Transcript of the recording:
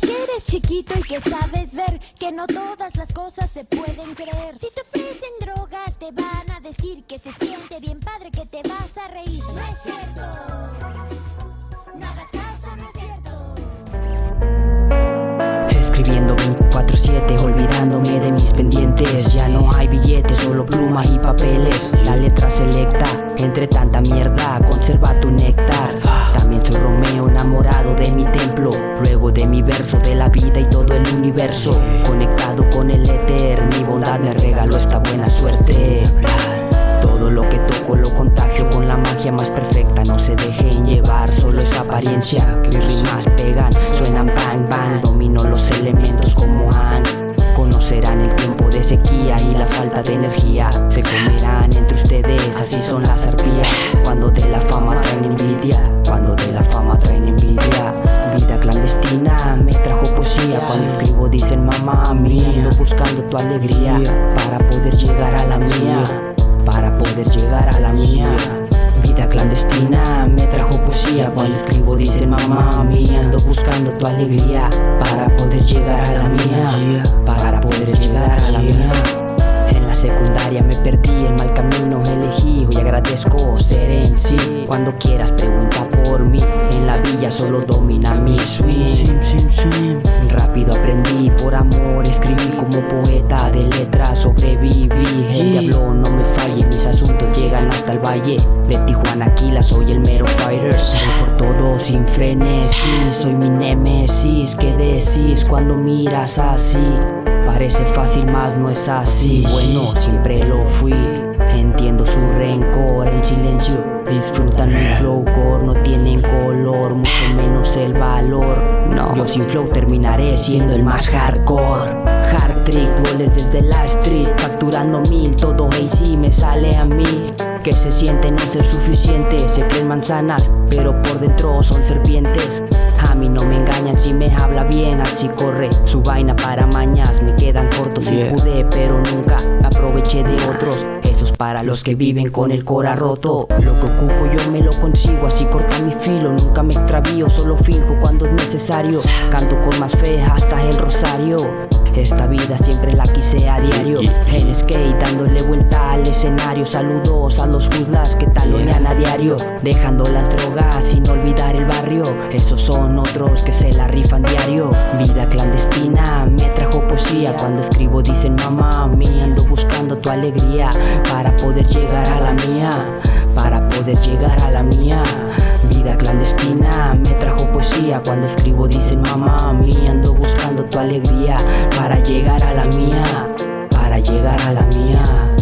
que eres chiquito y que sabes ver que no todas las cosas se pueden creer. Si te ofrecen drogas, te van a decir que se siente bien padre, que te vas a reír. No es cierto. No hagas caso, no es cierto. Escribiendo 24-7, olvidándome de mis pendientes Ya no hay billetes, solo plumas y papeles La letra selecta, entre tanta mierda Conserva tu néctar de la vida y todo el universo. Conectado con el éter, mi bondad me regaló esta buena suerte. Todo lo que toco lo contagio con la magia más perfecta. No se dejen llevar, solo es apariencia. Mis rimas pegan, suenan bang bang. Domino los elementos como Han. Conocerán el tiempo de sequía y la falta de energía. Se comerán entre ustedes, así son las Cuando escribo dicen mamá mía Ando buscando tu alegría Para poder llegar a la mía para poder llegar a la mía Vida clandestina me trajo poesía. Cuando escribo dice mamá mía Ando buscando tu alegría Para poder llegar a la mía Para poder llegar a la mía En la secundaria me perdí El mal camino elegí Hoy agradezco ser MC Cuando quieras mí Solo domina mi swing. Rápido aprendí por amor Escribí como poeta de letras Sobreviví. El diablo no me falle Mis asuntos llegan hasta el valle. De Tijuana Aquila soy el mero fighter. Por todo sin frenesí Soy mi némesis ¿Qué decís cuando miras así? Parece fácil más no es así. Bueno, siempre lo fui. Entiendo su rencor en silencio. Disfrutan mi flow core No tienen color, sin flow terminaré siendo el más hardcore Hard trick, goles desde la street Facturando mil, todo AC me sale a mí Que se siente no ser suficiente Se creen manzanas, pero por dentro son serpientes a mí no me engañan si me habla bien, así corre su vaina para mañas. Me quedan cortos si pude, pero nunca aproveché de otros. Para los que viven con el cora roto. Lo que ocupo yo me lo consigo, así corta mi filo. Nunca me extravío, solo finjo cuando es necesario. Canto con más fe hasta el rosario. Esta vida siempre la quise a diario En skate dándole vuelta al escenario Saludos a los juzlas que talonean a diario Dejando las drogas sin olvidar Esos son otros que se la rifan diario. Vida clandestina me trajo poesía. Cuando escribo dicen mamá mía Ando buscando tu alegría Para poder llegar a la mía Para poder llegar a la mía. Vida clandestina me trajo poesía. Cuando escribo dicen mamá mía Ando buscando tu alegría Para llegar a la mía Para llegar a la mía